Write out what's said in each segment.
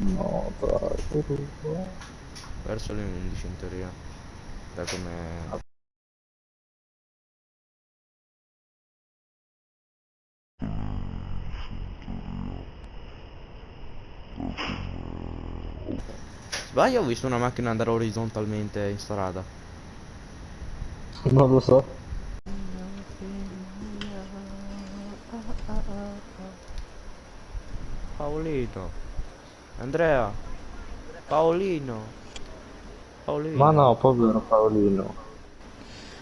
No, dai, rubo. Verso le 11 in teoria. Da come... Sbaglio ho visto una macchina andare orizzontalmente in strada. Non lo so. Paolino. Andrea. Paolino. Paolino. Ma no, povero Paolino.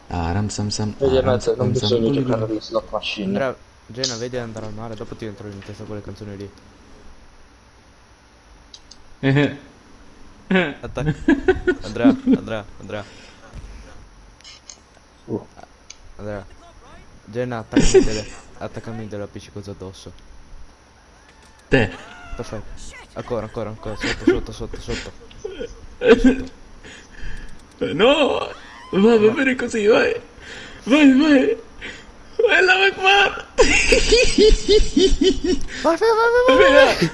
Ah, ram sam sam. Vedi, ah, non bisogna giocare alle slot machine. Andrea, Gena, vedi andare al mare, dopo ti entro in testa quelle canzoni lì. Attacca. Andrea, Andrea, Andrea, Uh, Andrea. Gena, attaccami delle, attaccami delle appiccicosa addosso. Te. Perfetto. Ancora, ancora, ancora, sotto, sotto, sotto, sotto. No! Va, va bene così, vai! Vai, vai! Vai là, vai qua! Vai, vai, vai, vai, vai.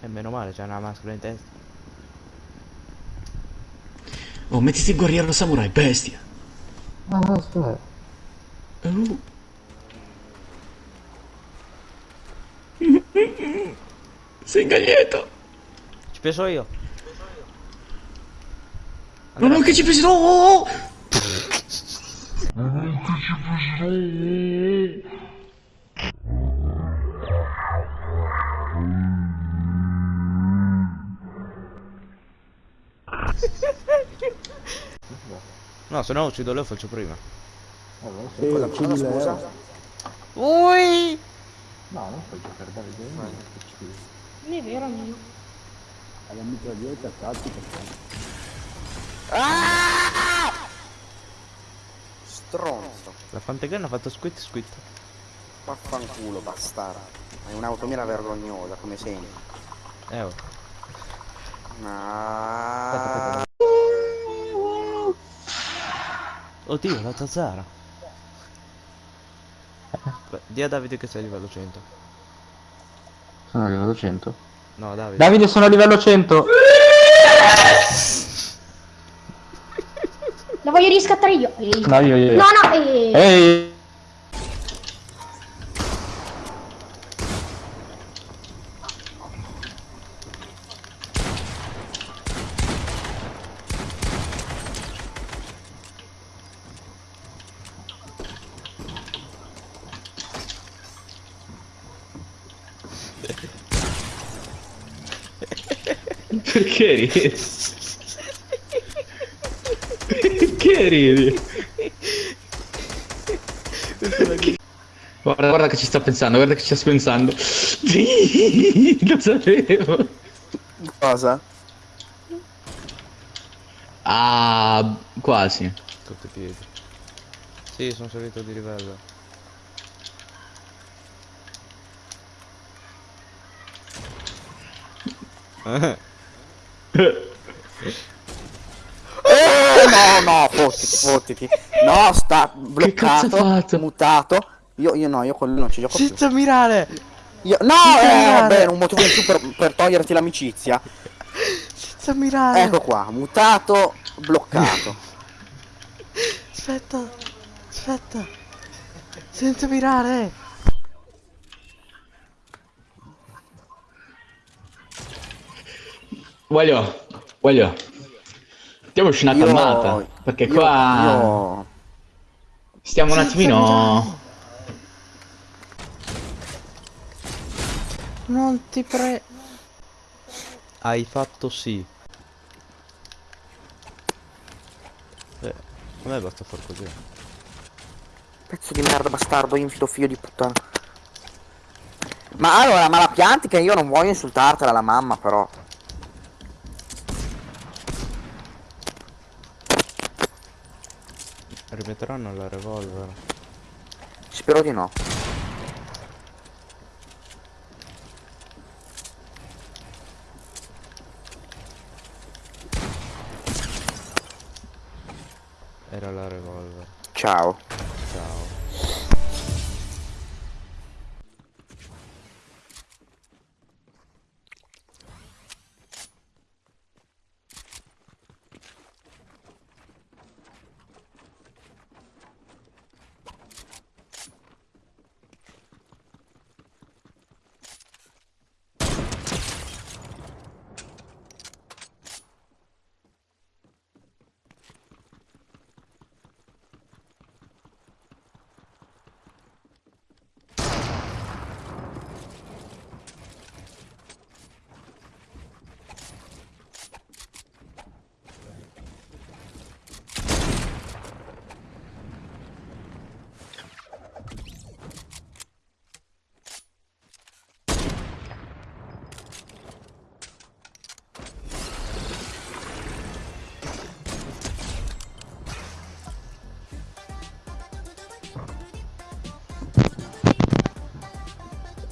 E meno male, c'è una maschera in testa. Oh, mettiti il guerriero samurai, bestia! Ah, aspetta. Uh. Sei gaglietto! Ci penso io. Ma non che ci pensi, no! oh, oh. No, se no uccido lo faccio prima. Eh, Cosa, cosa scusa? Ui! No, non puoi giocare da vedere. Non è vero, amico. Alla mitraglietta, cazzo, perché... Stronzo. La Fantegan ha fatto squit squit. Vaffanculo, bastardo. Hai un'automira vergognosa, come sempre. Eh oh. Ah, Oddio, la Zazara. Beh, di a Davide che sei a livello 100. Sono a livello 100. No, Davide. Davide, sono a livello 100. La voglio riscattare io. No, io, io. io. No, no, ehi. Ehi! Perché ridi? Perché ridi? Guarda, guarda che ci sta pensando, guarda che ci sta pensando. Lo sapevo. cosa? Ah, quasi. Sotto i piedi. Sì, sono salito di livello. No, no, fottiti, fottiti. No, sta bloccato, mutato. Io, io no, io quello non ci gioco più. Senza mirare! Io, no, Senza eh, mirare. vabbè, un motivo in più per, per toglierti l'amicizia. Senza mirare! Ecco qua, mutato, bloccato. Aspetta! Aspetta! Senza mirare! Voglio, voglio. Diamoci una Io- calmata. Perché io- qua io- stiamo un attimino. Non ti pre... Hai fatto sì. Eh, a me basta far così. Pezzo di merda, bastardo, infido figlio di puttana. Ma allora, ma la pianti che io non voglio insultartela la mamma, però. Rimetteranno la revolver. Spero di no. Era la revolver. Ciao. Ciao.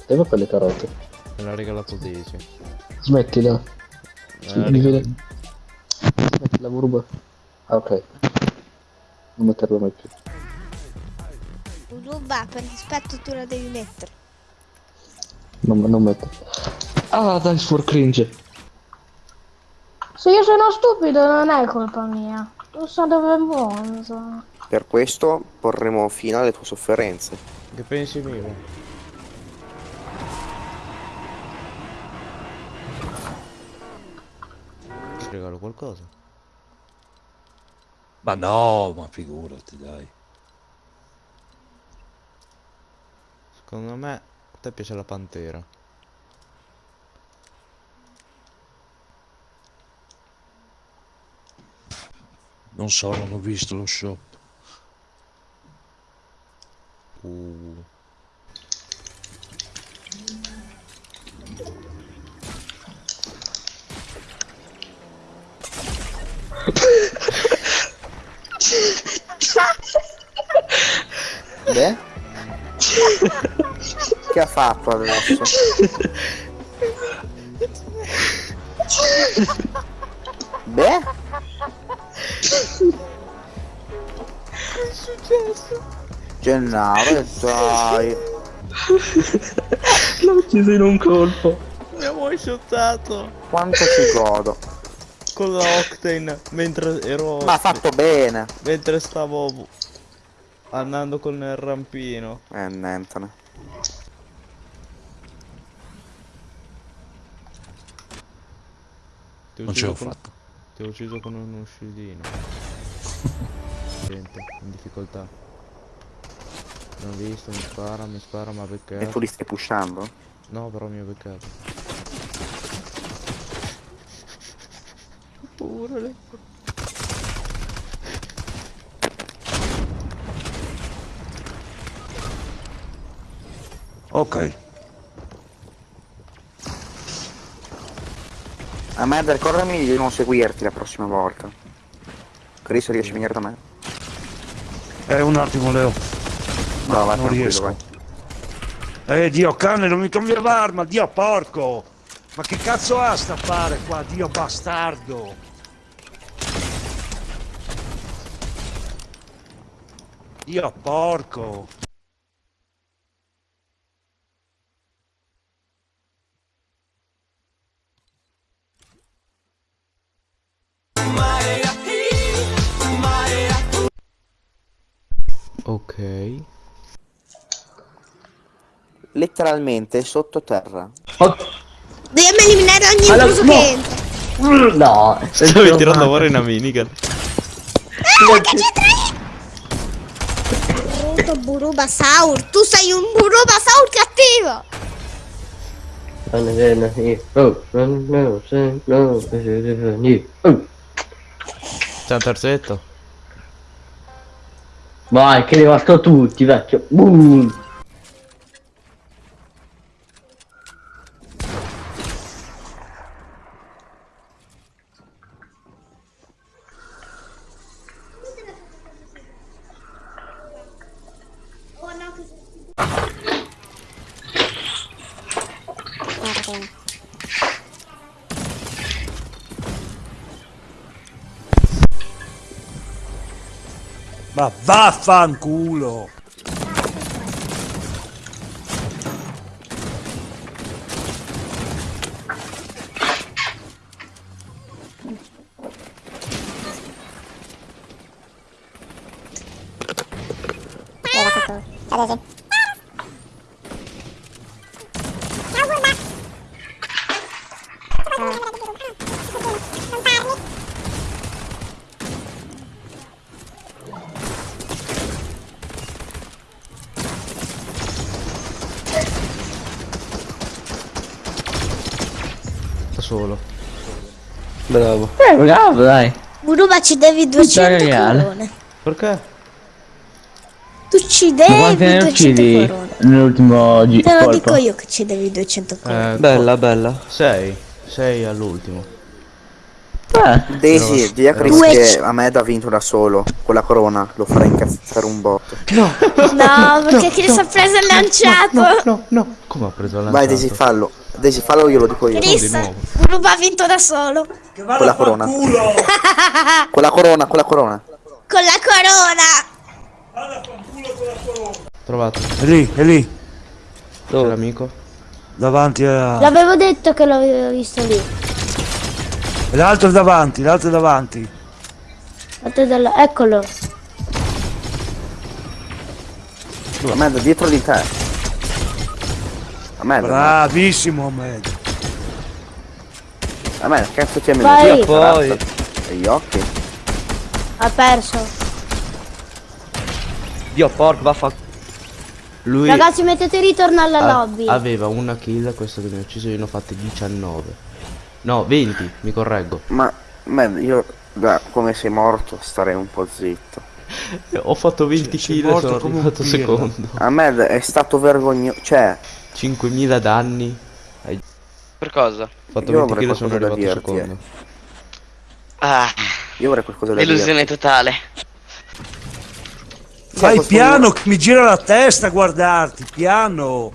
Dove quelle carote? Me l'ha regalato Daisy. Smettila. Smettila, Burba. Ah, ok. Non metterlo mai più. Ruba, per rispetto tu la devi mettere. Non, non metto. Ah, dai, for cringe. Se io sono stupido non è colpa mia. Non so dove monzo. Per questo porremo fine alle tue sofferenze. Che pensi mio? Ti regalo qualcosa? Ma no, ma figurati, dai. Secondo me a te piace la pantera. Non so, non ho visto lo shop. Uh. Beh? che ha fatto adesso? Beh? Gennaro, dai. L'ho ucciso in un colpo. Mi ha one shottato Quanto ci godo. con la Octane mentre ero. Ma ha fatto bene. Mentre stavo andando con il rampino. Eh, nientene. Ti ho Non ce l'ho ucciso con- fatto. Ti ho ucciso con uno scidino. Gente, in difficoltà. Non ho visto, mi spara, mi spara, ma E beccato. tu li stai pushando? No, però mi ha beccato. Urale. Ok. A me ricordami di non seguirti la prossima volta. Cristo riesci a venire da me? Eh, un attimo, Leo. No, vai non riesco. vai. Eh, Dio cane, non mi cambia l'arma, Dio porco! Ma che cazzo ha sta fare qua, Dio bastardo? Dio porco! Letteralmente sottoterra. Dobbiamo eliminare ogni Allora, intruso no. che entra. No, Stavi tirando fuori una minigun. Brutto Burubasaur, tu sei un Burubasaur cattivo. C'è un terzetto. Vai, che devasto tutti, vecchio. Boom. Ma vaffanculo! Da solo. Bravo. Eh, bravo, dai. Buruba ci devi 200 regalo. corone. Perché? Tu ci Ma devi quante ne 200 uccidi corone. nell'ultimo Te lo colpo? dico io che ci devi 200 corone. Eh, Bella, bella. 6. 6 all'ultimo. Eh, Daisy, di a Chris che c- Ahmed ha vinto da solo. Con la corona, lo farà incazzare un botto. No, perché Chris ha preso il lanciato. no, no. Come ha preso la Vai Daisy, fallo. Daisy, fallo io lo dico io. Chris, di nuovo. Uruba ha vinto da solo. Con la corona. culo! Con la corona, con la corona. Con la corona. Vada a far culo con la corona! Trovato. È lì, è lì, C'è l'amico. davanti a... L'avevo detto che l'avevo visto lì. L'altro è davanti, l'altro è davanti. Guardate dalla- Eccolo. Ahmed, dietro di te. Ahmed, Bravissimo Ahmed. Ahmed, cazzo ti ha messo? Vai. Dio, Poi. E gli occhi. Ha perso. Dio porco, vaffa. Lui Ragazzi mettete ritorno alla a- lobby. aveva una kill, questo che mi ha ucciso, io ne ho fatte 19. No, 20, mi correggo. Ma, Ahmed, io da come sei morto starei un po' zitto. Ho fatto 20 sei kill e morto sono come un arrivato secondo. Ahmed è stato vergognoso. Cioè, 5000 danni. Hai Per cosa? fatto Io 20 avrei kill e sono arrivato dirti, eh. secondo. Ah, io avrei qualcosa da illusione totale. Fai piano che mi gira la testa a guardarti, piano.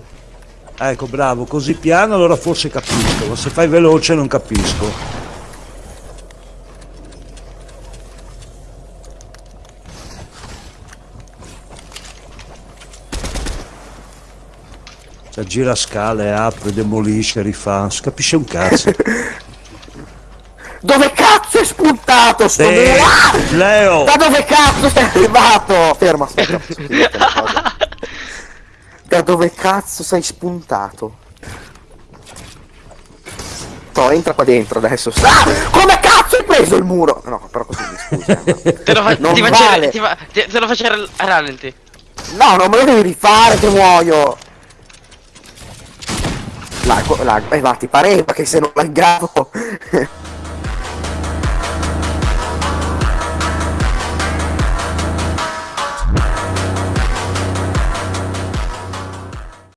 Ecco, bravo, così piano allora forse capisco, ma se fai veloce non capisco. Cioè, gira scale, apre, demolisce, rifà, non si capisce un cazzo. Dove cazzo è spuntato sto Sì? Ah! Leo! Da dove cazzo sei arrivato? Ferma, aspetta? Da dove cazzo sei spuntato? No, entra qua dentro adesso. Ah! Come cazzo hai preso il muro? No, però così mi scusi. eh, Te lo, fa- Non ti faccio vale. ti fa- ti- te lo faccio a a rallenti. No, non me lo devi rifare che muoio. Lag, lag, eh, ma ti pareva che se non laggavo